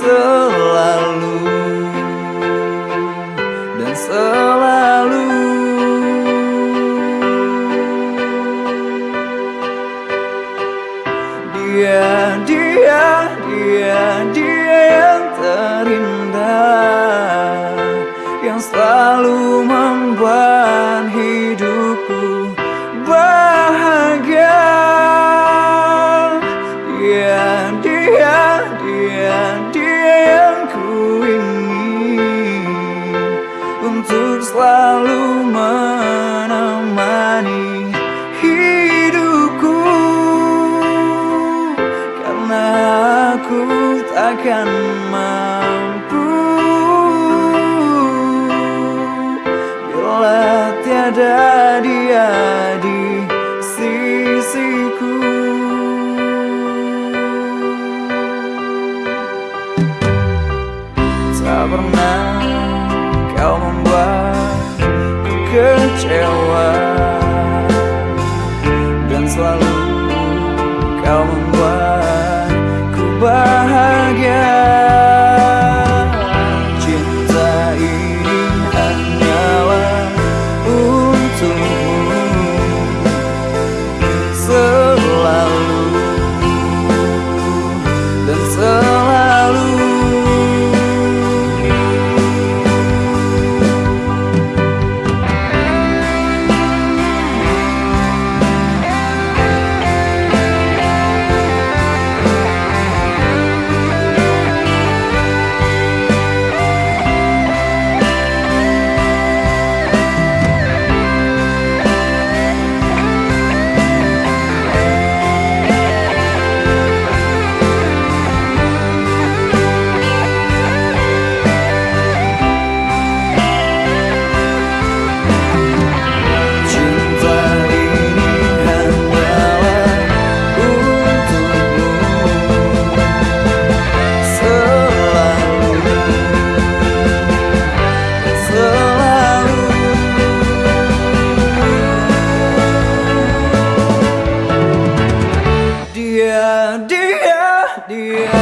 Selalu dan selalu. Dia, dia, dia, dia Selalu menemani hidupku. Karena aku takkan mampu. Bila tiada dia di sisiku. Tak pernah kau church and. dear, dear, dear.